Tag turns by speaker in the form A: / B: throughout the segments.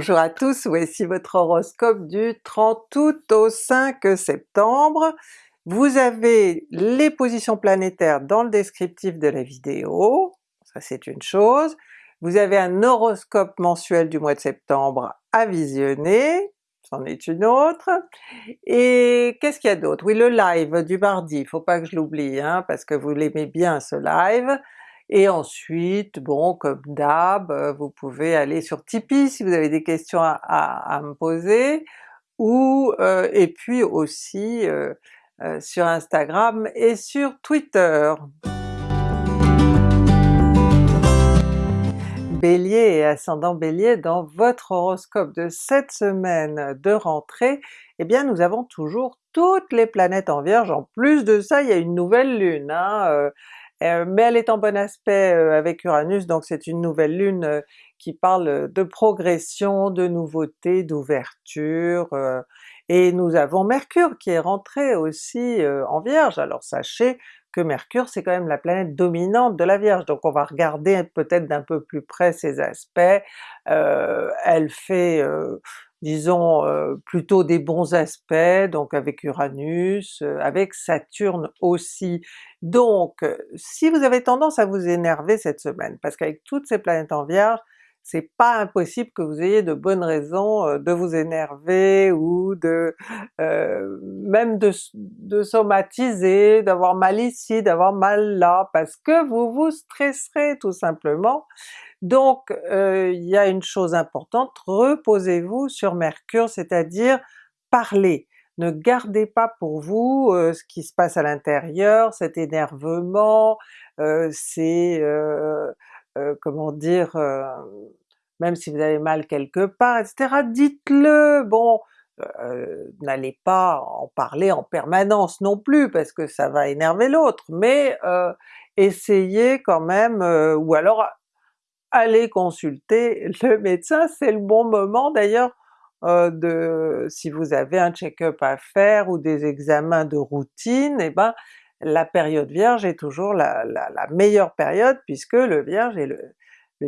A: Bonjour à tous, voici votre horoscope du 30 août au 5 septembre. Vous avez les positions planétaires dans le descriptif de la vidéo, ça c'est une chose. Vous avez un horoscope mensuel du mois de septembre à visionner, c'en est une autre. Et qu'est-ce qu'il y a d'autre? Oui le live du mardi, faut pas que je l'oublie hein, parce que vous l'aimez bien ce live. Et ensuite, bon comme d'hab, euh, vous pouvez aller sur Tipeee si vous avez des questions à, me poser, ou euh, et puis aussi euh, sur Instagram et sur Twitter. Bélier et ascendant Bélier, dans votre horoscope de cette semaine de rentrée, eh bien nous avons toujours toutes les planètes en Vierge, en plus de ça il y a une nouvelle lune, hein, mais elle est en bon aspect euh, avec Uranus, donc c'est une nouvelle lune euh, qui parle de progression, de nouveauté, d'ouverture, et nous avons Mercure qui est rentré aussi en Vierge. Alors sachez que Mercure c'est quand même la planète dominante de la Vierge, donc on va regarder peut-être d'un peu plus près ses aspects. elle fait disons plutôt des bons aspects, donc avec Uranus, avec Saturne aussi. Donc si vous avez tendance à vous énerver cette semaine, parce qu'avec toutes ces planètes en Vierge, c'est pas impossible que vous ayez de bonnes raisons de vous énerver ou de même de, de somatiser, d'avoir mal ici, d'avoir mal là, parce que vous vous stresserez tout simplement. Donc euh, il y a une chose importante, reposez-vous sur Mercure, c'est-à-dire parlez. Ne gardez pas pour vous euh, ce qui se passe à l'intérieur, cet énervement, euh, comment dire, même si vous avez mal quelque part, etc. Dites-le! Bon, n'allez pas en parler en permanence non plus parce que ça va énerver l'autre, mais essayez quand même, ou alors allez consulter le médecin, c'est le bon moment d'ailleurs euh, de si vous avez un check-up à faire ou des examens de routine, eh ben la période Vierge est toujours la, meilleure période puisque le Vierge est le,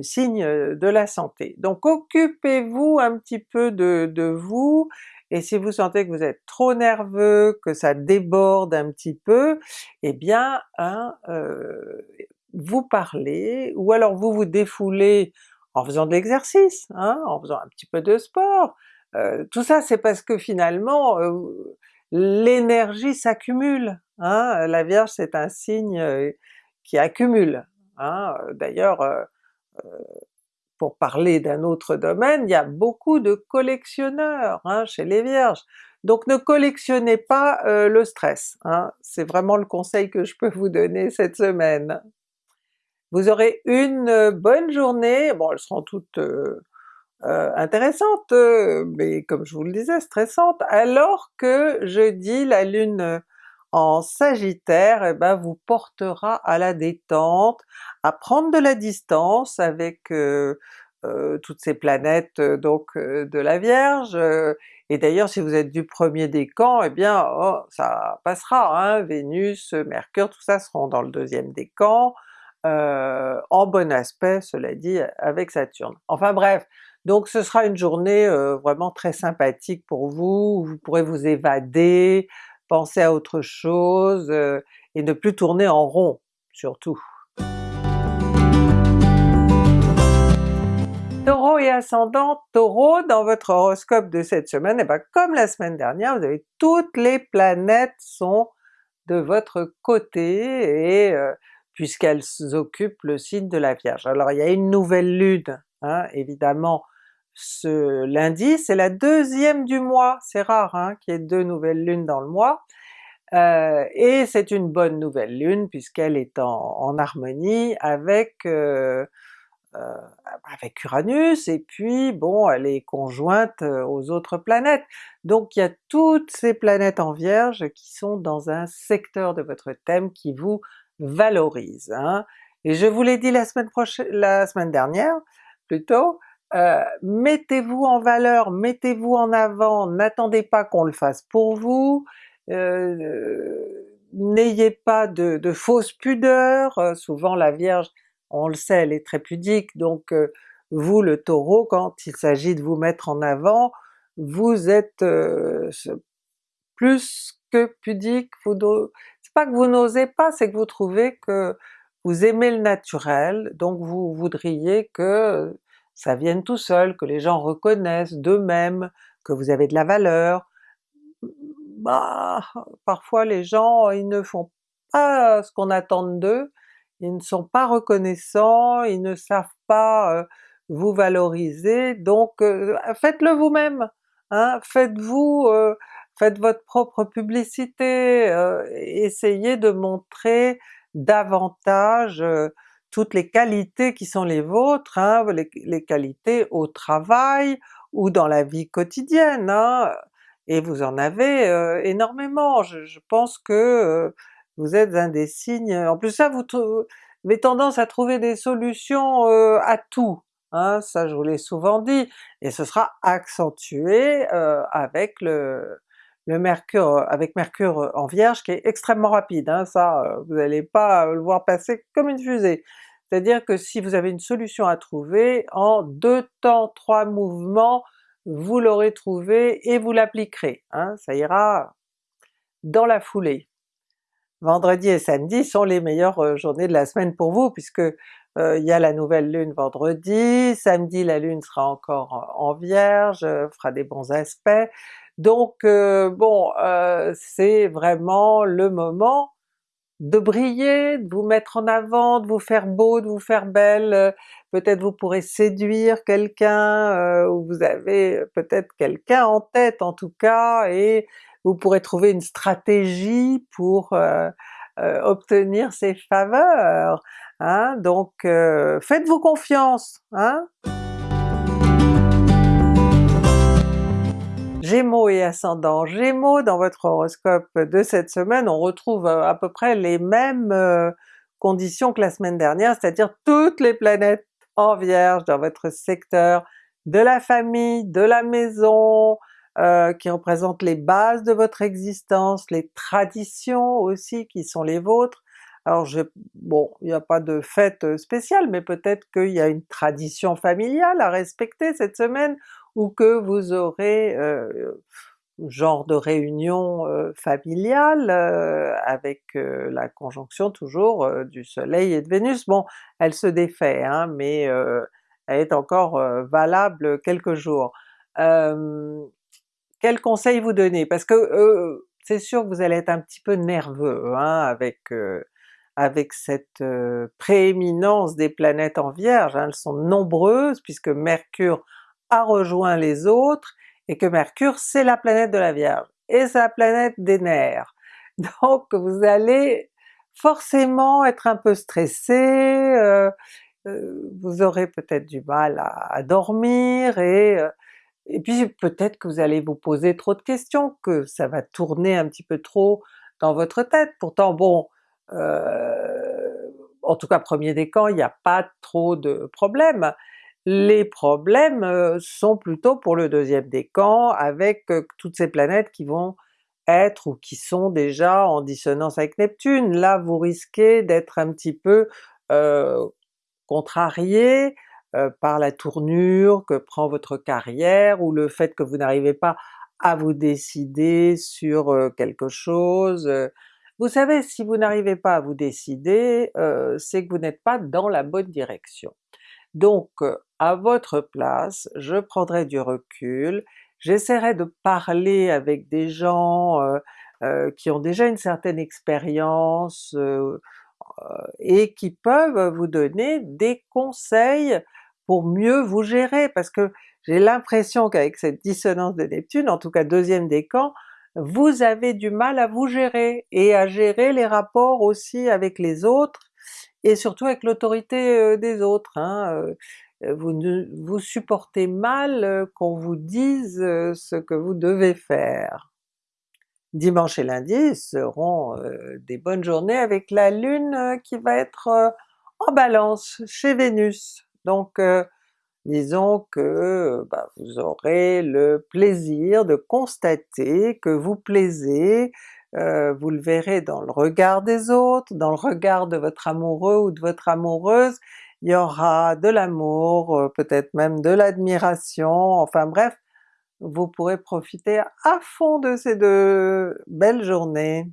A: signe de la santé. Donc occupez-vous un petit peu de, vous, et si vous sentez que vous êtes trop nerveux, que ça déborde un petit peu, eh bien hein, euh, vous parlez, ou alors vous vous défoulez en faisant de l'exercice, hein, en faisant un petit peu de sport. Euh, tout ça c'est parce que finalement euh, l'énergie s'accumule. Hein. La Vierge c'est un signe euh, qui accumule. Hein. D'ailleurs pour parler d'un autre domaine, il y a beaucoup de collectionneurs hein, chez les Vierges. Donc ne collectionnez pas le stress, hein. c'est vraiment le conseil que je peux vous donner cette semaine. Vous aurez une euh, bonne journée, bon elles seront toutes euh, euh, intéressantes, mais comme je vous le disais, stressantes, alors que jeudi la lune en Sagittaire eh ben, vous portera à la détente, à prendre de la distance avec toutes ces planètes donc de la Vierge, et d'ailleurs si vous êtes du premier décan, eh bien oh, ça passera, hein, Vénus, Mercure, tout ça seront dans le deuxième décan, euh, en bon aspect cela dit avec Saturne. Enfin bref, donc ce sera une journée euh, vraiment très sympathique pour vous, vous pourrez vous évader, penser à autre chose, euh, et ne plus tourner en rond surtout. Taureau et ascendant Taureau, dans votre horoscope de cette semaine, et eh bien comme la semaine dernière, vous avez toutes les planètes sont de votre côté, et puisqu'elles occupent le signe de la Vierge. Alors il y a une nouvelle lune, hein, évidemment ce lundi, c'est la deuxième du mois, c'est rare hein, qu'il y ait deux nouvelles lunes dans le mois, euh, et c'est une bonne nouvelle lune puisqu'elle est en, harmonie avec, euh, euh, avec Uranus, et puis bon elle est conjointe aux autres planètes. Donc il y a toutes ces planètes en Vierge qui sont dans un secteur de votre thème qui vous valorise. Hein. Et je vous l'ai dit la semaine prochaine, la semaine dernière plutôt, euh, mettez-vous en valeur, mettez-vous en avant, n'attendez pas qu'on le fasse pour vous, euh, n'ayez pas de, de fausses pudeurs, souvent la Vierge, on le sait, elle est très pudique, donc vous le Taureau, quand il s'agit de vous mettre en avant, vous êtes euh, plus que pudique, vous c'est pas que vous n'osez pas, c'est que vous trouvez que vous aimez le naturel, donc vous voudriez que ça vienne tout seul, que les gens reconnaissent d'eux-mêmes que vous avez de la valeur. Bah, parfois les gens ils ne font pas ce qu'on attend d'eux, ils ne sont pas reconnaissants, ils ne savent pas euh, vous valoriser, donc euh, faites-le vous-même! Hein? Faites-vous, euh, faites votre propre publicité, essayez de montrer davantage toutes les qualités qui sont les vôtres, hein, les, qualités au travail ou dans la vie quotidienne, hein, et vous en avez énormément. Je, pense que vous êtes un des signes, en plus ça vous, avez tendance à trouver des solutions à tout, hein, ça je vous l'ai souvent dit, et ce sera accentué avec le, le Mercure, avec Mercure en Vierge qui est extrêmement rapide, hein, ça vous n'allez pas le voir passer comme une fusée. C'est-à-dire que si vous avez une solution à trouver, en deux temps, trois mouvements, vous l'aurez trouvé et vous l'appliquerez, hein, ça ira dans la foulée. Vendredi et samedi sont les meilleures euh, journées de la semaine pour vous puisque euh, il y a la nouvelle lune vendredi, samedi la lune sera encore en Vierge, euh, fera des bons aspects, donc bon, c'est vraiment le moment de briller, de vous mettre en avant, de vous faire beau, de vous faire belle, peut-être vous pourrez séduire quelqu'un, ou vous avez peut-être quelqu'un en tête en tout cas, et vous pourrez trouver une stratégie pour euh, euh, obtenir ses faveurs. Hein? Donc euh, faites-vous confiance! Hein? Gémeaux et ascendant Gémeaux, dans votre horoscope de cette semaine, on retrouve à peu près les mêmes conditions que la semaine dernière, c'est-à-dire toutes les planètes en Vierge dans votre secteur de la famille, de la maison, euh, qui représentent les bases de votre existence, les traditions aussi qui sont les vôtres. Alors je, bon, il n'y a pas de fête spéciale, mais peut-être qu'il y a une tradition familiale à respecter cette semaine, ou que vous aurez euh, genre de réunion euh, familiale euh, avec euh, la conjonction toujours du soleil et de Vénus. Bon, elle se défait, hein, mais elle est encore valable quelques jours. quel conseil vous donner? Parce que c'est sûr que vous allez être un petit peu nerveux hein, avec avec cette prééminence des planètes en Vierge, hein. elles sont nombreuses puisque Mercure a rejoint les autres, et que Mercure c'est la planète de la Vierge, et c'est la planète des nerfs. Donc vous allez forcément être un peu stressé, euh, euh, vous aurez peut-être du mal à, dormir, et, euh, et puis peut-être que vous allez vous poser trop de questions, que ça va tourner un petit peu trop dans votre tête. Pourtant bon, en tout cas premier décan, il n'y a pas trop de problèmes, les problèmes euh, sont plutôt pour le deuxième décan avec euh, toutes ces planètes qui vont être ou qui sont déjà en dissonance avec Neptune. Là vous risquez d'être un petit peu euh, contrarié par la tournure que prend votre carrière ou le fait que vous n'arrivez pas à vous décider sur quelque chose. Vous savez, si vous n'arrivez pas à vous décider, c'est que vous n'êtes pas dans la bonne direction. Donc à votre place, je prendrai du recul, j'essaierai de parler avec des gens euh, euh, qui ont déjà une certaine expérience euh, et qui peuvent vous donner des conseils pour mieux vous gérer, parce que j'ai l'impression qu'avec cette dissonance de Neptune, en tout cas deuxième décan, vous avez du mal à vous gérer, et à gérer les rapports aussi avec les autres, et surtout avec l'autorité des autres. Hein, vous, vous supportez mal qu'on vous dise ce que vous devez faire. Dimanche et lundi seront des bonnes journées avec la Lune qui va être en Balance chez Vénus. Donc disons que bah, vous aurez le plaisir de constater que vous plaisez, vous le verrez dans le regard des autres, dans le regard de votre amoureux ou de votre amoureuse, il y aura de l'amour, euh, peut-être même de l'admiration, enfin bref, vous pourrez profiter à fond de ces deux belles journées.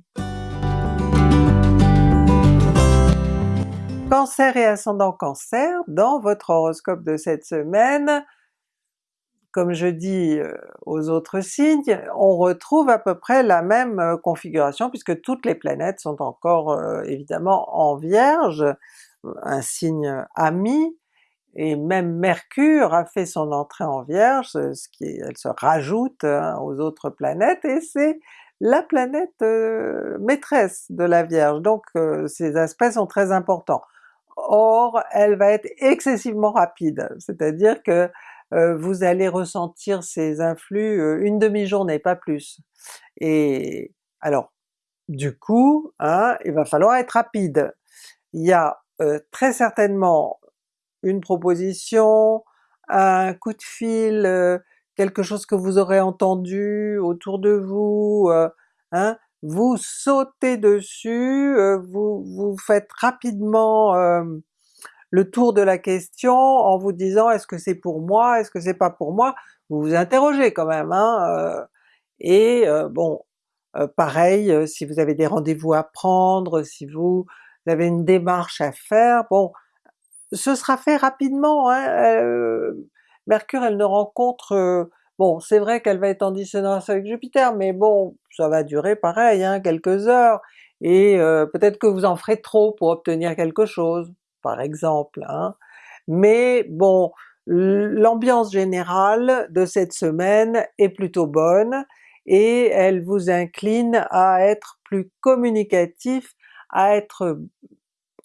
A: Cancer et ascendant Cancer, dans votre horoscope de cette semaine, comme je dis euh, aux autres signes, on retrouve à peu près la même euh, configuration puisque toutes les planètes sont encore euh, évidemment en Vierge, un signe ami, et même Mercure a fait son entrée en Vierge, ce qui elle se rajoute hein, aux autres planètes, et c'est la planète maîtresse de la Vierge, donc ces aspects sont très importants. Or, elle va être excessivement rapide, c'est-à-dire que vous allez ressentir ces influx euh, une demi-journée, pas plus. Et alors, du coup, hein, il va falloir être rapide. Il y a euh, très certainement une proposition, un coup de fil, quelque chose que vous aurez entendu autour de vous, hein, vous sautez dessus, vous, vous faites rapidement le tour de la question en vous disant est-ce que c'est pour moi, est-ce que c'est pas pour moi, vous vous interrogez quand même, hein, euh, et euh, bon, euh, pareil, si vous avez des rendez-vous à prendre, si vous avez une démarche à faire, bon, ce sera fait rapidement, hein, Mercure elle ne rencontre, bon c'est vrai qu'elle va être en dissonance avec Jupiter, mais bon, ça va durer pareil, hein, quelques heures, et peut-être que vous en ferez trop pour obtenir quelque chose par exemple, hein. mais bon, l'ambiance générale de cette semaine est plutôt bonne, et elle vous incline à être plus communicatif, à être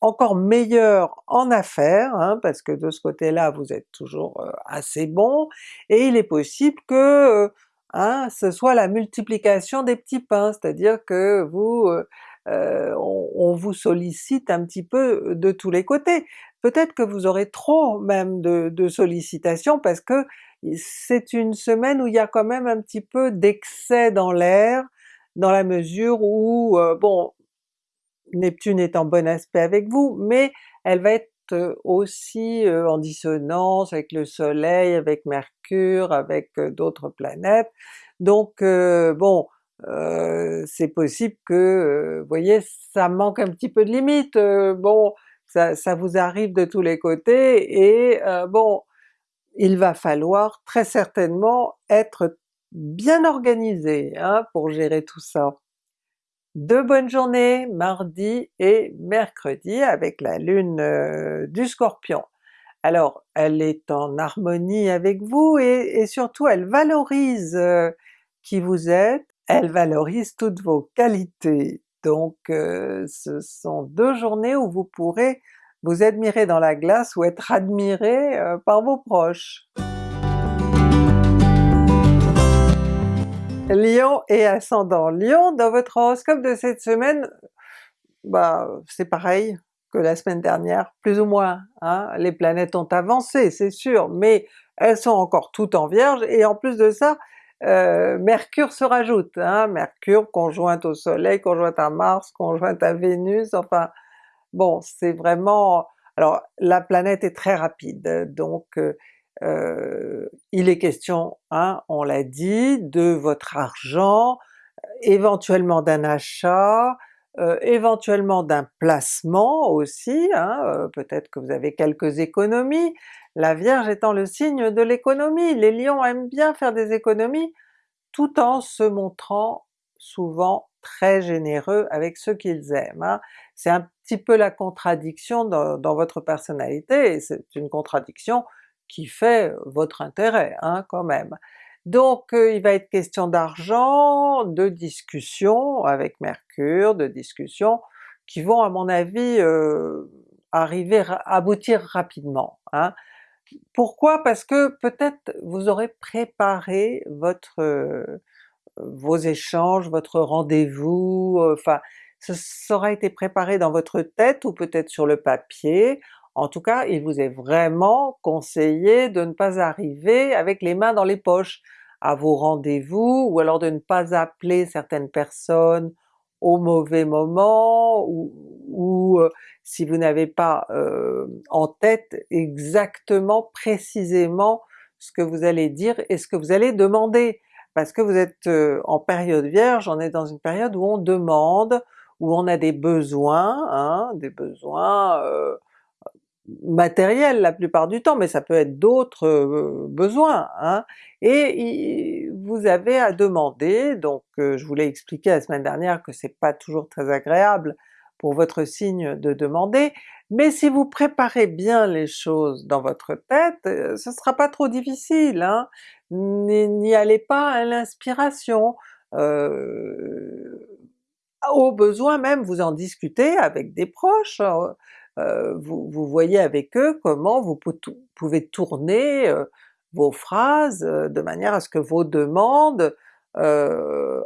A: encore meilleur en affaires, hein, parce que de ce côté-là vous êtes toujours euh, assez bon, et il est possible que euh, hein, ce soit la multiplication des petits pains, c'est-à-dire que vous euh, euh, on, vous sollicite un petit peu de tous les côtés. Peut-être que vous aurez trop même de, sollicitations parce que c'est une semaine où il y a quand même un petit peu d'excès dans l'air, dans la mesure où, euh, bon, Neptune est en bon aspect avec vous, mais elle va être aussi euh, en dissonance avec le soleil, avec Mercure, avec d'autres planètes, donc bon, c'est possible que, vous voyez, ça manque un petit peu de limite, bon, ça, vous arrive de tous les côtés, et bon, il va falloir très certainement être bien organisé hein, pour gérer tout ça. Deux bonnes journées, mardi et mercredi, avec la lune du Scorpion. Alors elle est en harmonie avec vous et surtout elle valorise qui vous êtes, elle valorise toutes vos qualités. Donc euh, ce sont deux journées où vous pourrez vous admirer dans la glace ou être admiré euh, par vos proches. Lion et ascendant Lion, dans votre horoscope de cette semaine, bah c'est pareil que la semaine dernière, plus ou moins. Hein? Les planètes ont avancé, c'est sûr, mais elles sont encore toutes en Vierge, et en plus de ça, euh, Mercure se rajoute, hein, Mercure conjointe au Soleil, conjointe à Mars, conjointe à Vénus, enfin bon c'est vraiment... Alors la planète est très rapide, donc euh, euh, il est question, hein, on l'a dit, de votre argent, éventuellement d'un achat, éventuellement d'un placement aussi, hein, peut-être que vous avez quelques économies, la Vierge étant le signe de l'économie, les lions aiment bien faire des économies tout en se montrant souvent très généreux avec ceux qu'ils aiment. Hein. C'est un petit peu la contradiction dans, votre personnalité, et c'est une contradiction qui fait votre intérêt hein, quand même. Donc euh, il va être question d'argent, de discussions avec Mercure, de discussions qui vont à mon avis euh, arriver, aboutir rapidement. Hein. Pourquoi? Parce que peut-être vous aurez préparé votre euh, vos échanges, votre rendez-vous, enfin ça aura été préparé dans votre tête ou peut-être sur le papier, en tout cas il vous est vraiment conseillé de ne pas arriver avec les mains dans les poches à vos rendez-vous, ou alors de ne pas appeler certaines personnes au mauvais moment, ou, si vous n'avez pas en tête exactement, précisément ce que vous allez dire et ce que vous allez demander. Parce que vous êtes en période Vierge, on est dans une période où on demande, où on a des besoins, hein, des besoins matériels la plupart du temps, mais ça peut être d'autres besoins, hein, et vous avez à demander, donc je vous l'ai expliqué la semaine dernière que c'est pas toujours très agréable pour votre signe de demander, mais si vous préparez bien les choses dans votre tête, ce sera pas trop difficile, hein? n'y allez pas à l'inspiration, au besoin même vous en discutez avec des proches, euh, vous, vous, voyez avec eux comment vous pouvez tourner euh, vos phrases euh, de manière à ce que vos demandes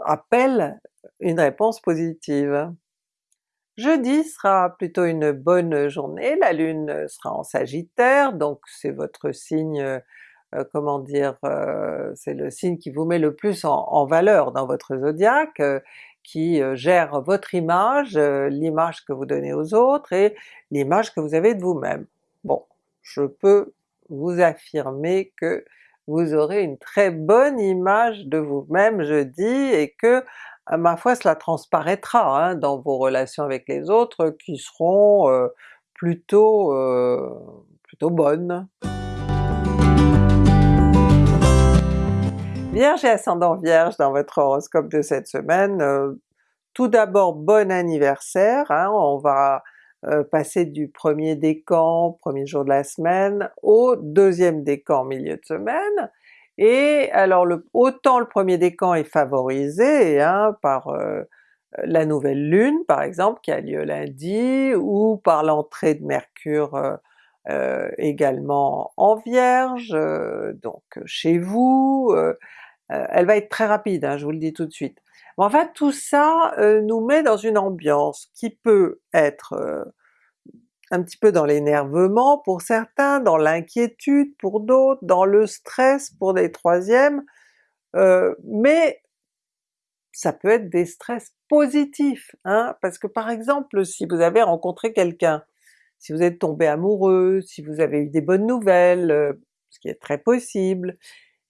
A: appellent une réponse positive. Jeudi sera plutôt une bonne journée, la Lune sera en Sagittaire, donc c'est votre signe, comment dire, c'est le signe qui vous met le plus en, en valeur dans votre zodiaque, qui euh, gère votre image, euh, l'image que vous donnez aux autres et l'image que vous avez de vous-même. Bon, je peux vous affirmer que vous aurez une très bonne image de vous-même jeudi et que ma foi cela transparaîtra hein, dans vos relations avec les autres qui seront euh, plutôt, plutôt bonnes. Vierge et ascendant Vierge dans votre horoscope de cette semaine, euh, tout d'abord bon anniversaire, hein, on va euh, passer du premier décan, premier jour de la semaine, au deuxième décan milieu de semaine, et alors le, autant le premier décan est favorisé hein, par euh, la nouvelle lune par exemple qui a lieu lundi, ou par l'entrée de Mercure également en Vierge, donc chez vous, elle va être très rapide, hein, je vous le dis tout de suite. Mais enfin tout ça euh, nous met dans une ambiance qui peut être euh, un petit peu dans l'énervement pour certains, dans l'inquiétude pour d'autres, dans le stress pour des troisièmes, mais ça peut être des stress positifs, hein, parce que par exemple si vous avez rencontré quelqu'un, si vous êtes tombé amoureux, si vous avez eu des bonnes nouvelles, ce qui est très possible,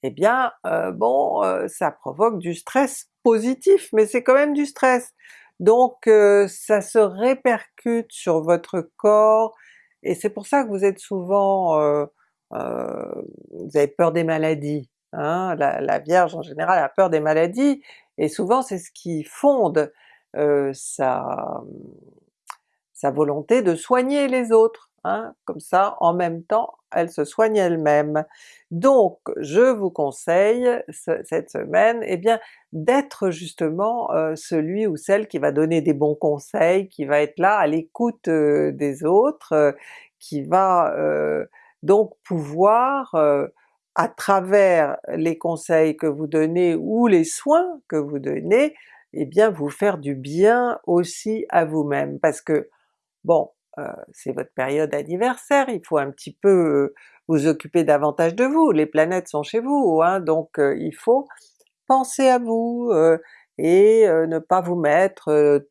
A: eh bien euh, bon, euh, ça provoque du stress positif, mais c'est quand même du stress. Donc euh, ça se répercute sur votre corps, et c'est pour ça que vous êtes souvent... vous avez peur des maladies. Hein? La, Vierge en général a peur des maladies, et souvent c'est ce qui fonde sa, sa volonté de soigner les autres. Hein, comme ça en même temps elle se soigne elle-même. Donc je vous conseille cette semaine eh bien d'être justement euh, celui ou celle qui va donner des bons conseils, qui va être là à l'écoute euh, des autres, euh, qui va donc pouvoir à travers les conseils que vous donnez ou les soins que vous donnez, eh bien vous faire du bien aussi à vous-même. Parce que bon, c'est votre période anniversaire, il faut un petit peu euh, vous occuper davantage de vous, les planètes sont chez vous, hein, donc euh, il faut penser à vous et ne pas vous mettre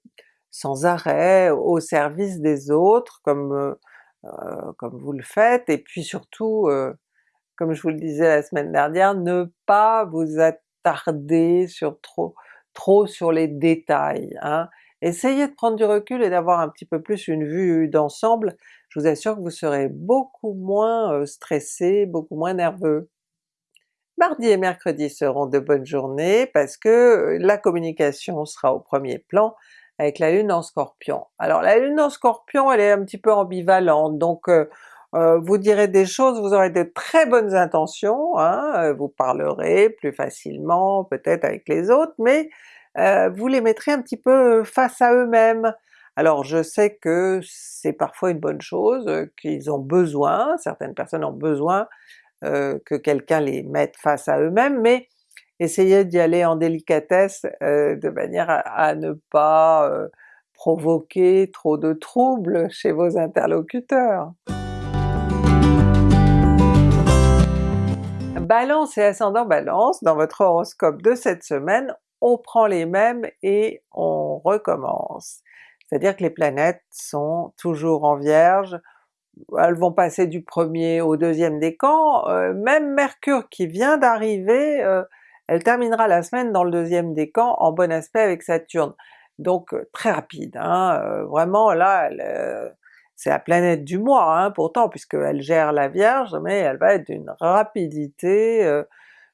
A: sans arrêt au service des autres comme, comme vous le faites, et puis surtout, comme je vous le disais la semaine dernière, ne pas vous attarder sur trop, trop sur les détails. Hein. Essayez de prendre du recul et d'avoir un petit peu plus une vue d'ensemble, je vous assure que vous serez beaucoup moins stressé, beaucoup moins nerveux. Mardi et mercredi seront de bonnes journées parce que la communication sera au premier plan avec la Lune en Scorpion. Alors la Lune en Scorpion elle est un petit peu ambivalente, donc vous direz des choses, vous aurez de très bonnes intentions, hein, vous parlerez plus facilement peut-être avec les autres, mais euh, vous les mettrez un petit peu face à eux-mêmes. Alors je sais que c'est parfois une bonne chose, euh, qu'ils ont besoin, certaines personnes ont besoin euh, que quelqu'un les mette face à eux-mêmes, mais essayez d'y aller en délicatesse de manière à, ne pas provoquer trop de troubles chez vos interlocuteurs. Balance et ascendant Balance, dans votre horoscope de cette semaine, on prend les mêmes et on recommence. C'est-à-dire que les planètes sont toujours en Vierge, elles vont passer du premier au deuxième décan, euh, même Mercure qui vient d'arriver, euh, elle terminera la semaine dans le deuxième décan en bon aspect avec Saturne. Donc euh, très rapide, hein, vraiment là, c'est la planète du mois hein, pourtant puisqu'elle gère la Vierge, mais elle va être d'une rapidité.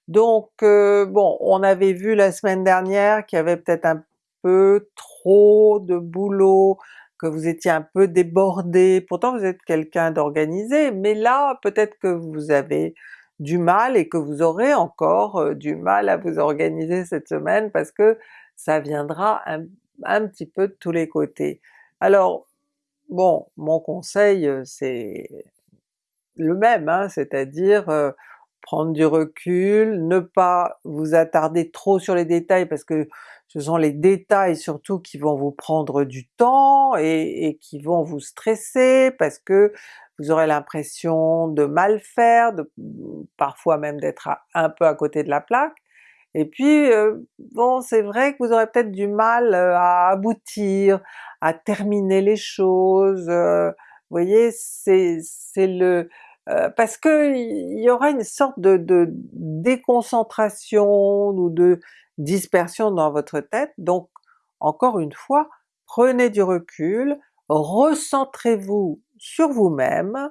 A: Donc bon, on avait vu la semaine dernière qu'il y avait peut-être un peu trop de boulot, que vous étiez un peu débordé, pourtant vous êtes quelqu'un d'organisé, mais là peut-être que vous avez du mal et que vous aurez encore euh, du mal à vous organiser cette semaine parce que ça viendra un, petit peu de tous les côtés. Alors bon, mon conseil euh, c'est le même, hein, c'est-à-dire euh, prendre du recul, ne pas vous attarder trop sur les détails parce que ce sont les détails surtout qui vont vous prendre du temps et, qui vont vous stresser parce que vous aurez l'impression de mal faire, de, parfois même d'être un peu à côté de la plaque, et puis euh, bon c'est vrai que vous aurez peut-être du mal euh, à aboutir, à terminer les choses, euh, vous voyez c'est le... parce que il y aura une sorte de, déconcentration ou de dispersion dans votre tête, donc encore une fois, prenez du recul, recentrez-vous sur vous-même,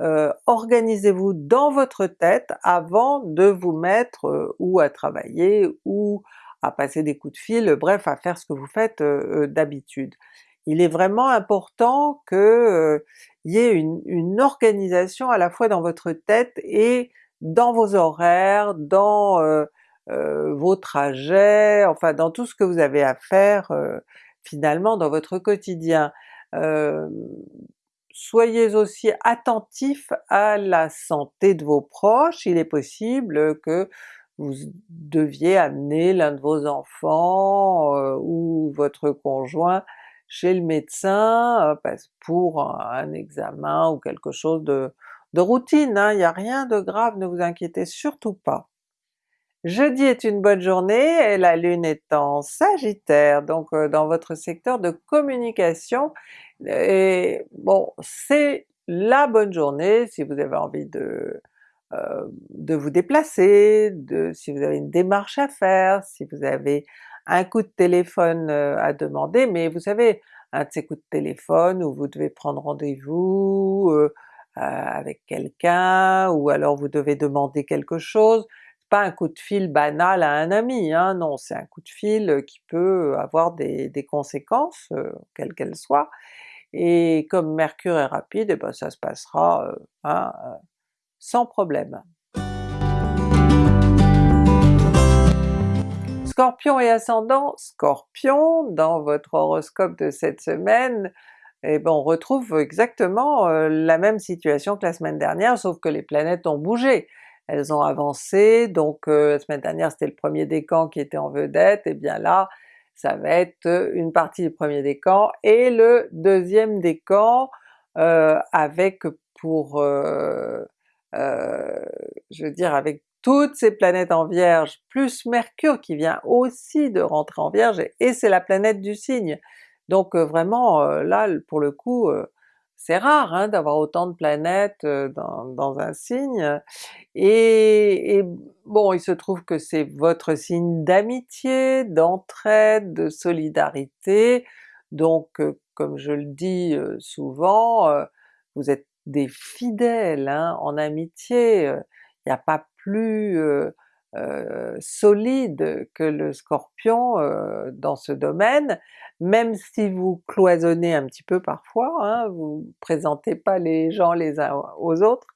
A: euh, organisez-vous dans votre tête avant de vous mettre euh, ou à travailler ou à passer des coups de fil, bref à faire ce que vous faites euh, d'habitude. Il est vraiment important que y ait une, une, organisation à la fois dans votre tête et dans vos horaires, dans euh, vos trajets, enfin dans tout ce que vous avez à faire euh, finalement dans votre quotidien. Euh, soyez aussi attentifs à la santé de vos proches, il est possible que vous deviez amener l'un de vos enfants ou votre conjoint chez le médecin pour un, examen ou quelque chose de, routine, hein. il n'y a rien de grave, ne vous inquiétez surtout pas. Jeudi est une bonne journée et la Lune est en Sagittaire, donc euh, dans votre secteur de communication, et bon c'est la bonne journée si vous avez envie de, euh, de vous déplacer, de, si vous avez une démarche à faire, si vous avez un coup de téléphone euh, à demander, mais vous savez, un de ces coups de téléphone où vous devez prendre rendez-vous avec quelqu'un, ou alors vous devez demander quelque chose, pas un coup de fil banal à un ami, hein, non, c'est un coup de fil qui peut avoir des, conséquences, euh, quelles qu'elles soient, et comme Mercure est rapide, et eh ben ça se passera euh, hein, euh, sans problème. Scorpion et ascendant Scorpion, dans votre horoscope de cette semaine, eh ben on retrouve exactement la même situation que la semaine dernière, sauf que les planètes ont bougé. Elles ont avancé, donc euh, la semaine dernière c'était le premier décan qui était en vedette, et bien là ça va être euh, une partie du premier décan et le deuxième décan euh, avec pour, je veux dire avec toutes ces planètes en Vierge, plus Mercure qui vient aussi de rentrer en Vierge, et c'est la planète du signe. Donc vraiment là pour le coup c'est rare hein, d'avoir autant de planètes dans, un signe, et, bon il se trouve que c'est votre signe d'amitié, d'entraide, de solidarité, donc comme je le dis souvent, vous êtes des fidèles hein, en amitié, il n'y a pas plus solide que le Scorpion dans ce domaine, même si vous cloisonnez un petit peu parfois, hein, vous présentez pas les gens les uns aux autres,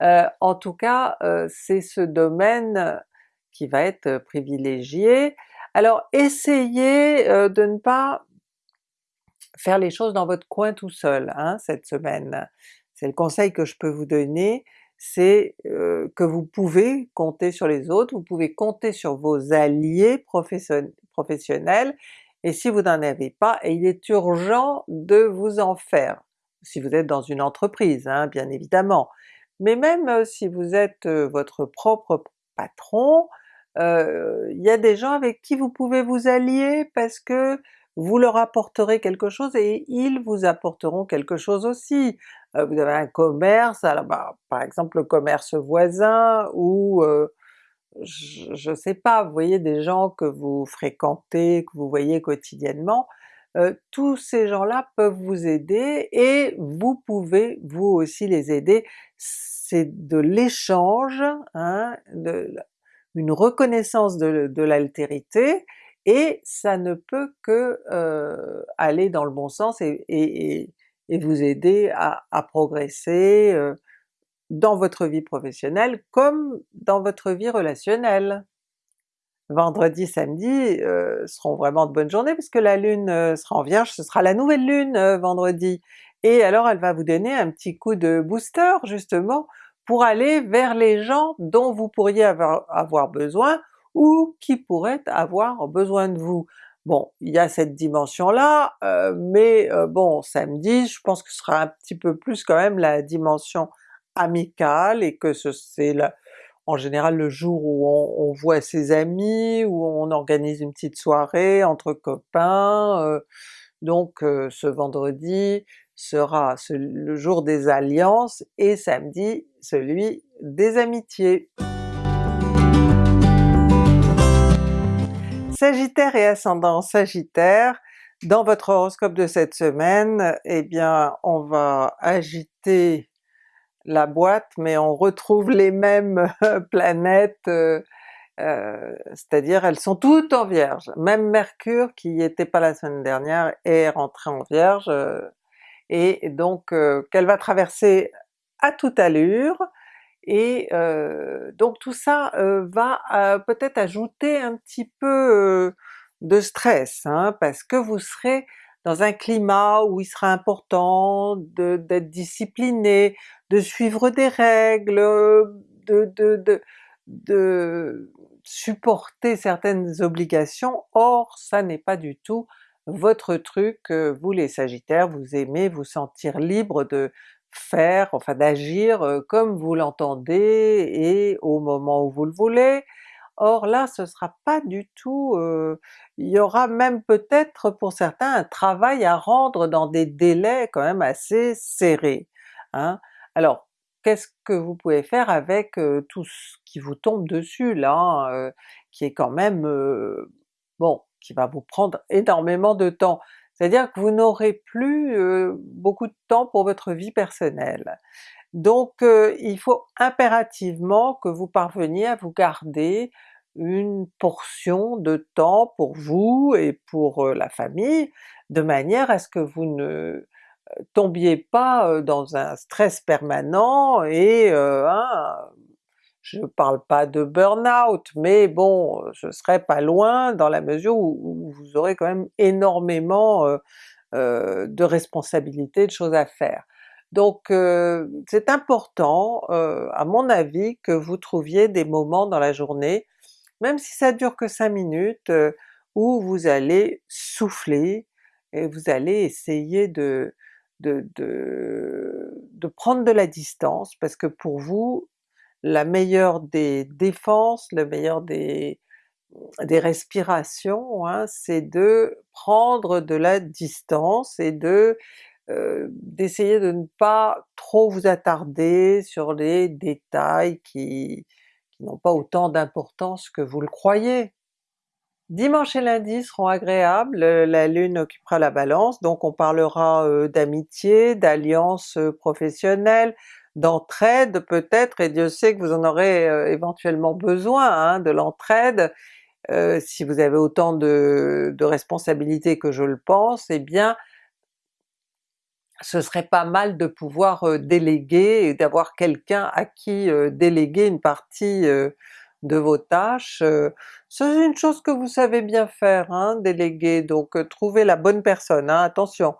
A: en tout cas c'est ce domaine qui va être privilégié. Alors essayez de ne pas faire les choses dans votre coin tout seul hein, cette semaine. C'est le conseil que je peux vous donner, c'est que vous pouvez compter sur les autres, vous pouvez compter sur vos alliés professionnels, et si vous n'en avez pas, il est urgent de vous en faire, si vous êtes dans une entreprise hein, bien évidemment, mais même si vous êtes votre propre patron, il y a des gens avec qui vous pouvez vous allier parce que vous leur apporterez quelque chose et ils vous apporteront quelque chose aussi. Vous avez un commerce, alors bah, par exemple le commerce voisin ou je, ne sais pas, vous voyez des gens que vous fréquentez, que vous voyez quotidiennement, tous ces gens-là peuvent vous aider et vous pouvez vous aussi les aider. C'est de l'échange, hein, une reconnaissance de, l'altérité, et ça ne peut que aller dans le bon sens et, vous aider à, à progresser, dans votre vie professionnelle comme dans votre vie relationnelle. Vendredi, samedi euh, seront vraiment de bonnes journées puisque la Lune euh, sera en Vierge, ce sera la nouvelle Lune euh, vendredi, et alors elle va vous donner un petit coup de booster justement pour aller vers les gens dont vous pourriez avoir besoin ou qui pourraient avoir besoin de vous. Bon, il y a cette dimension-là, mais bon samedi je pense que ce sera un petit peu plus quand même la dimension amical et que c'est en général le jour où on, voit ses amis, où on organise une petite soirée entre copains, euh, donc euh, ce vendredi sera le jour des alliances et samedi celui des amitiés. Sagittaire et ascendant Sagittaire, dans votre horoscope de cette semaine, eh bien on va agiter la boîte, mais on retrouve les mêmes planètes, euh, euh, c'est-à-dire elles sont toutes en Vierge. Même Mercure, qui n'était pas la semaine dernière, est rentré en Vierge, euh, et donc qu'elle va traverser à toute allure, et donc tout ça va peut-être ajouter un petit peu de stress, hein, parce que vous serez dans un climat où il sera important d'être discipliné, de suivre des règles, de, de, de, supporter certaines obligations, or ça n'est pas du tout votre truc, vous les Sagittaires, vous aimez vous sentir libre de faire, enfin d'agir comme vous l'entendez et au moment où vous le voulez, Or là ce sera pas du tout, il y aura même peut-être pour certains un travail à rendre dans des délais quand même assez serrés. Hein. Alors qu'est-ce que vous pouvez faire avec tout ce qui vous tombe dessus là, qui est quand même, bon, qui va vous prendre énormément de temps? C'est-à-dire que vous n'aurez plus beaucoup de temps pour votre vie personnelle. Donc il faut impérativement que vous parveniez à vous garder une portion de temps pour vous et pour la famille, de manière à ce que vous ne tombiez pas dans un stress permanent et hein, je parle pas de burn-out, mais bon, je serais pas loin dans la mesure où, vous aurez quand même énormément de responsabilités, de choses à faire. Donc c'est important, à mon avis, que vous trouviez des moments dans la journée, même si ça dure que 5 minutes, où vous allez souffler et vous allez essayer de, de, de, prendre de la distance, parce que pour vous, la meilleure des défenses, le meilleur des, des respirations, hein, c'est de prendre de la distance et de euh, d'essayer de ne pas trop vous attarder sur les détails qui, n'ont pas autant d'importance que vous le croyez. Dimanche et lundi seront agréables, la Lune occupera la Balance, donc on parlera euh, d'amitié, d'alliance euh, professionnelle, d'entraide peut-être, et Dieu sait que vous en aurez éventuellement besoin hein, de l'entraide, si vous avez autant de, responsabilités que je le pense, eh bien ce serait pas mal de pouvoir déléguer et d'avoir quelqu'un à qui déléguer une partie de vos tâches. c'est une chose que vous savez bien faire, hein, déléguer, donc trouvez la bonne personne, hein, attention,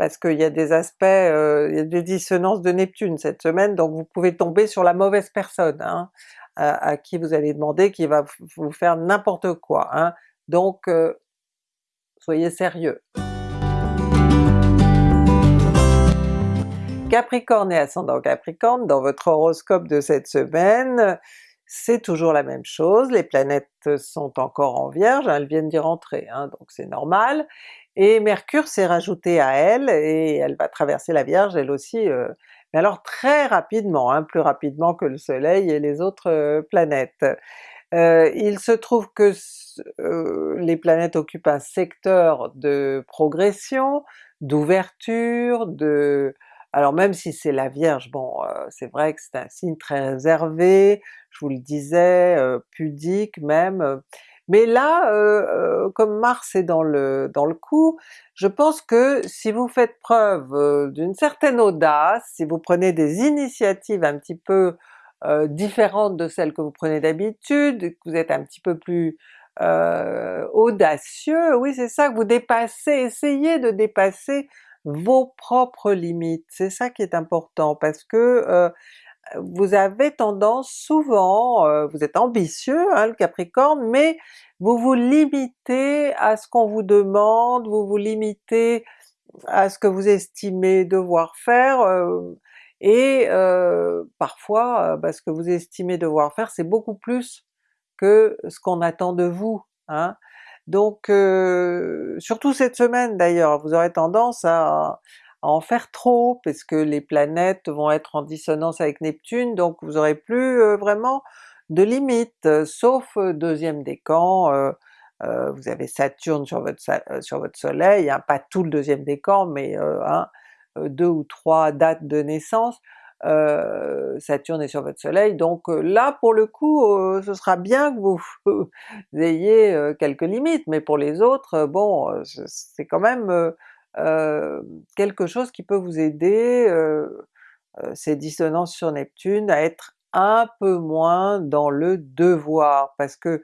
A: parce qu'il y a des aspects, il y a des dissonances de Neptune cette semaine, donc vous pouvez tomber sur la mauvaise personne, hein, à, qui vous allez demander, qui va vous faire n'importe quoi. Donc soyez sérieux. Capricorne et ascendant Capricorne, dans votre horoscope de cette semaine, c'est toujours la même chose, les planètes sont encore en Vierge, elles viennent d'y rentrer, hein, donc c'est normal, et Mercure s'est rajouté à elle, et elle va traverser la Vierge elle aussi, euh, mais alors très rapidement, hein, plus rapidement que le Soleil et les autres euh, planètes. Euh, il se trouve que les planètes occupent un secteur de progression, d'ouverture, de alors même si c'est la Vierge, bon c'est vrai que c'est un signe très réservé, je vous le disais, pudique même, mais là, comme Mars est dans le, dans le coup, je pense que si vous faites preuve d'une certaine audace, si vous prenez des initiatives un petit peu différentes de celles que vous prenez d'habitude, que vous êtes un petit peu plus audacieux, oui c'est ça, que vous dépassez, essayez de dépasser vos propres limites, c'est ça qui est important parce que euh, vous avez tendance souvent, euh, vous êtes ambitieux hein, le Capricorne, mais vous vous limitez à ce qu'on vous demande, vous vous limitez à ce que vous estimez devoir faire, euh, et parfois bah, ce que vous estimez devoir faire c'est beaucoup plus que ce qu'on attend de vous. Hein. Donc euh, surtout cette semaine d'ailleurs, vous aurez tendance à, en faire trop, parce que les planètes vont être en dissonance avec Neptune, donc vous aurez plus vraiment de limites, sauf deuxième décan, vous avez Saturne sur votre, sur votre soleil, hein, pas tout le deuxième décan, mais deux ou trois dates de naissance, Saturne est sur votre soleil, donc là pour le coup ce sera bien que vous, ayez quelques limites, mais pour les autres, bon c'est quand même quelque chose qui peut vous aider, ces dissonances sur Neptune, à être un peu moins dans le devoir, parce que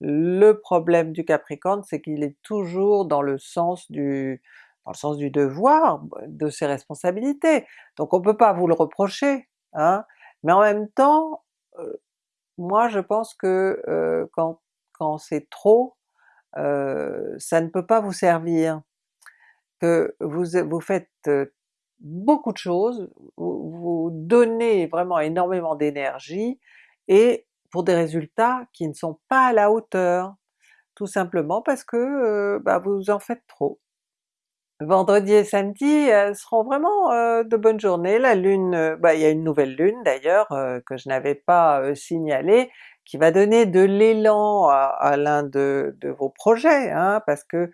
A: le problème du Capricorne c'est qu'il est toujours dans le sens du, dans le sens du devoir, de ses responsabilités, donc on peut pas vous le reprocher, hein, mais en même temps, euh, moi je pense que euh, quand, quand c'est trop, euh, ça ne peut pas vous servir, que vous, vous faites beaucoup de choses, vous, donnez vraiment énormément d'énergie, et pour des résultats qui ne sont pas à la hauteur, tout simplement parce que bah, vous en faites trop. Vendredi et samedi seront vraiment de bonnes journées, la Lune, bah, il y a une nouvelle Lune d'ailleurs que je n'avais pas signalée, qui va donner de l'élan à, l'un de, vos projets, hein, parce que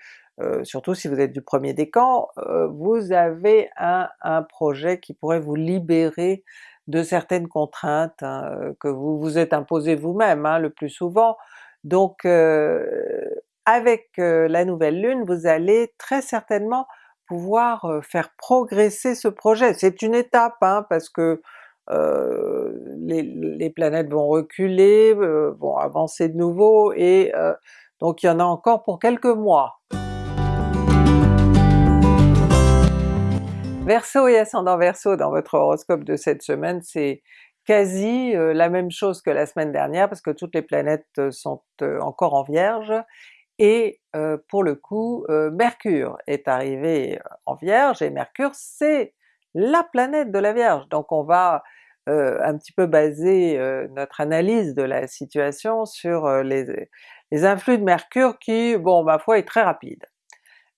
A: surtout si vous êtes du premier décan, vous avez un, projet qui pourrait vous libérer de certaines contraintes hein, que vous vous êtes imposées vous-même hein, le plus souvent. Donc avec la nouvelle lune, vous allez très certainement pouvoir faire progresser ce projet. C'est une étape hein, parce que les, planètes vont reculer, vont avancer de nouveau, et donc il y en a encore pour quelques mois. Verseau et ascendant Verseau dans votre horoscope de cette semaine, c'est quasi la même chose que la semaine dernière parce que toutes les planètes sont encore en Vierge, et pour le coup, Mercure est arrivé en Vierge, et Mercure c'est la planète de la Vierge, donc on va un petit peu baser notre analyse de la situation sur les, les, influx de Mercure qui, bon ma foi, est très rapide.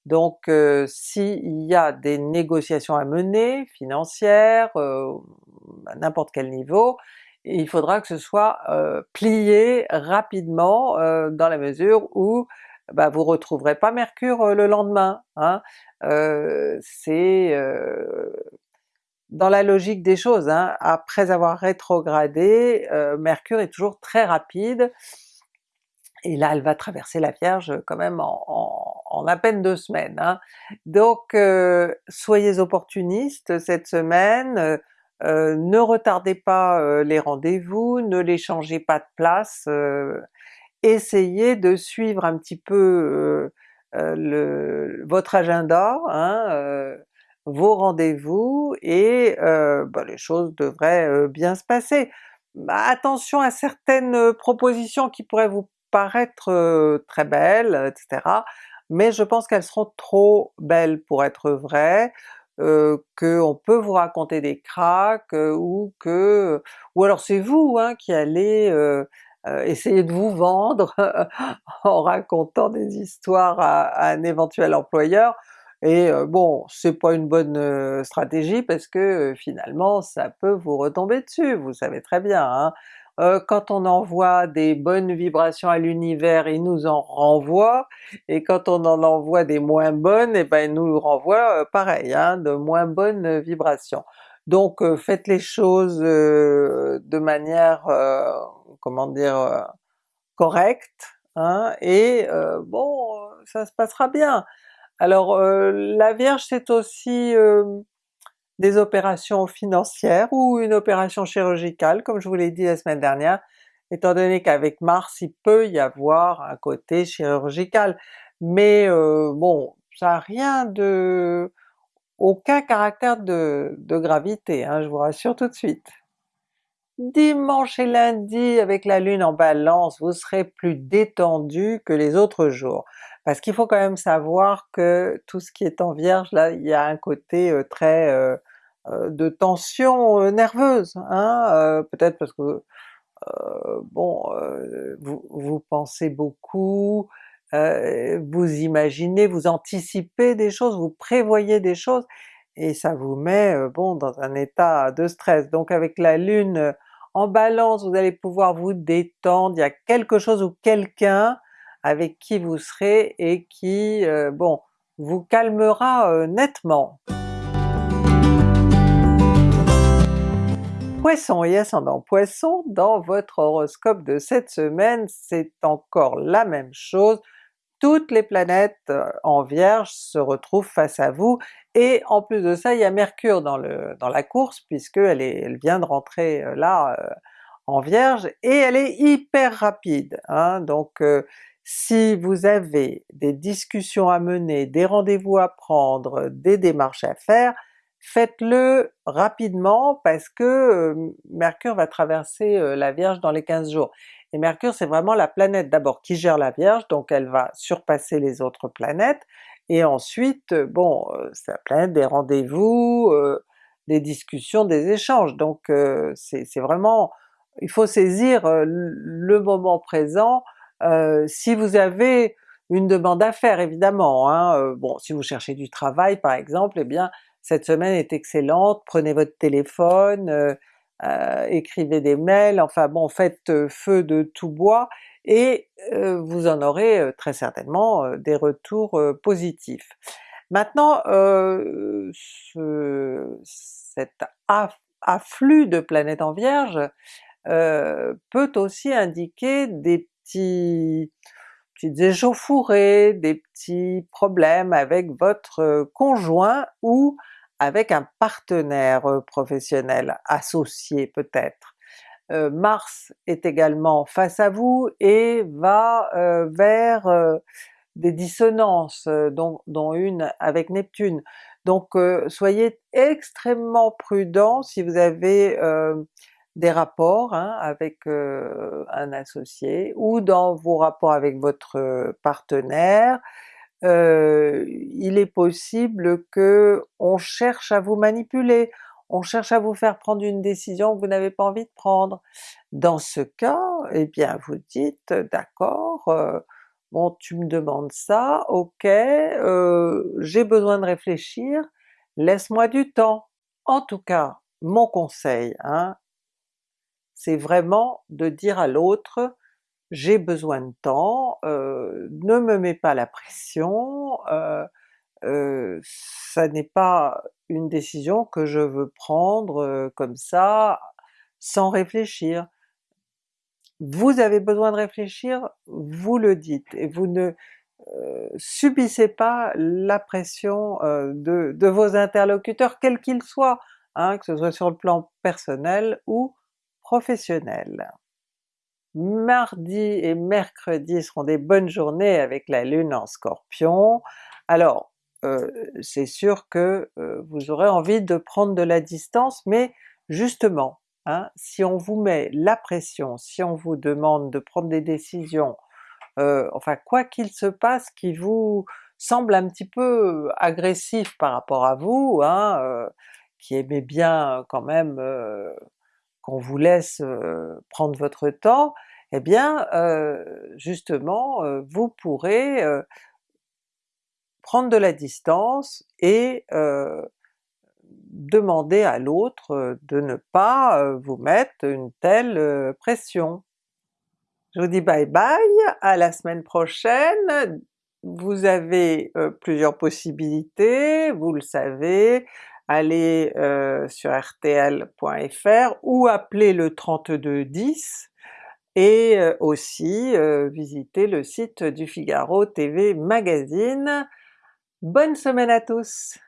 A: Donc s'il y a des négociations à mener, financières, à n'importe quel niveau, il faudra que ce soit plié rapidement dans la mesure où bah, vous retrouverez pas Mercure le lendemain. Hein? c'est dans la logique des choses, hein, après avoir rétrogradé, Mercure est toujours très rapide, et là elle va traverser la Vierge quand même en, à peine deux semaines. Hein. Donc soyez opportunistes cette semaine, ne retardez pas les rendez-vous, ne les changez pas de place, essayez de suivre un petit peu votre agenda, hein, vos rendez-vous, et bah, les choses devraient bien se passer. Bah, attention à certaines propositions qui pourraient vous paraître très belles, etc., mais je pense qu'elles seront trop belles pour être vraies. qu'on peut vous raconter des cracks, ou que... ou alors c'est vous hein, qui allez essayer de vous vendre en racontant des histoires à, un éventuel employeur, et bon, c'est pas une bonne stratégie parce que finalement ça peut vous retomber dessus, vous savez très bien. Hein? Euh, quand on envoie des bonnes vibrations à l'univers, il nous en renvoie, et quand on en envoie des moins bonnes, et eh ben il nous renvoie euh, pareil, hein, de moins bonnes vibrations. Donc euh, faites les choses de manière, comment dire, correcte, hein, et bon, ça se passera bien. Alors la Vierge c'est aussi des opérations financières ou une opération chirurgicale, comme je vous l'ai dit la semaine dernière, étant donné qu'avec Mars il peut y avoir un côté chirurgical. Mais euh, bon, ça n'a rien de... aucun caractère de, de gravité, hein, je vous rassure tout de suite. Dimanche et lundi avec la Lune en Balance, vous serez plus détendu que les autres jours. Parce qu'il faut quand même savoir que tout ce qui est en Vierge, là, il y a un côté euh, très euh, euh, de tension nerveuse, hein, peut-être parce que bon, vous, vous, pensez beaucoup, vous imaginez, vous anticipez des choses, vous prévoyez des choses, et ça vous met bon dans un état de stress. Donc avec la Lune en Balance, vous allez pouvoir vous détendre, il y a quelque chose ou quelqu'un avec qui vous serez et qui, euh, bon, vous calmera euh, nettement. Poisson et ascendant Poisson, dans votre horoscope de cette semaine, c'est encore la même chose, toutes les planètes euh, en Vierge se retrouvent face à vous, et en plus de ça il y a Mercure dans, le, dans la course puisqu'elle elle vient de rentrer là en Vierge, et elle est hyper rapide, hein, donc si vous avez des discussions à mener, des rendez-vous à prendre, des démarches à faire, faites-le rapidement parce que Mercure va traverser la Vierge dans les 15 jours. Et Mercure c'est vraiment la planète d'abord qui gère la Vierge, donc elle va surpasser les autres planètes, et ensuite, bon, c'est la planète des rendez-vous, des discussions, des échanges, donc c'est vraiment... il faut saisir le moment présent, euh, si vous avez une demande à faire évidemment, hein, euh, bon si vous cherchez du travail par exemple, eh bien cette semaine est excellente, prenez votre téléphone, euh, écrivez des mails, enfin bon faites feu de tout bois, et vous en aurez très certainement des retours positifs. Maintenant ce, cet afflux de planètes en Vierge peut aussi indiquer des petites échauffourées, des petits problèmes avec votre conjoint ou avec un partenaire professionnel, associé peut-être. Mars est également face à vous et va vers des dissonances, dont, dont, une avec Neptune. Donc soyez extrêmement prudent si vous avez des rapports hein, avec un associé, ou dans vos rapports avec votre partenaire, il est possible que on cherche à vous manipuler, on cherche à vous faire prendre une décision que vous n'avez pas envie de prendre. Dans ce cas, eh bien vous dites d'accord, bon tu me demandes ça, ok, j'ai besoin de réfléchir, laisse-moi du temps. En tout cas, mon conseil, hein, c'est vraiment de dire à l'autre j'ai besoin de temps, euh, ne me mets pas la pression, euh, euh, ça n'est pas une décision que je veux prendre comme ça, sans réfléchir. Vous avez besoin de réfléchir, vous le dites, et vous ne subissez pas la pression de, de, vos interlocuteurs, quels qu'ils soient, hein, que ce soit sur le plan personnel ou professionnel. Mardi et mercredi seront des bonnes journées avec la Lune en Scorpion. Alors euh, c'est sûr que euh, vous aurez envie de prendre de la distance, mais justement, hein, si on vous met la pression, si on vous demande de prendre des décisions, euh, enfin quoi qu'il se passe qui vous semble un petit peu agressif par rapport à vous, hein, qui aimez bien quand même qu'on vous laisse prendre votre temps, eh bien justement vous pourrez prendre de la distance et demander à l'autre de ne pas vous mettre une telle pression. Je vous dis bye bye, à la semaine prochaine! Vous avez plusieurs possibilités, vous le savez, allez sur rtl.fr ou appelez le 3210 et aussi visiter le site du Figaro TV Magazine. Bonne semaine à tous!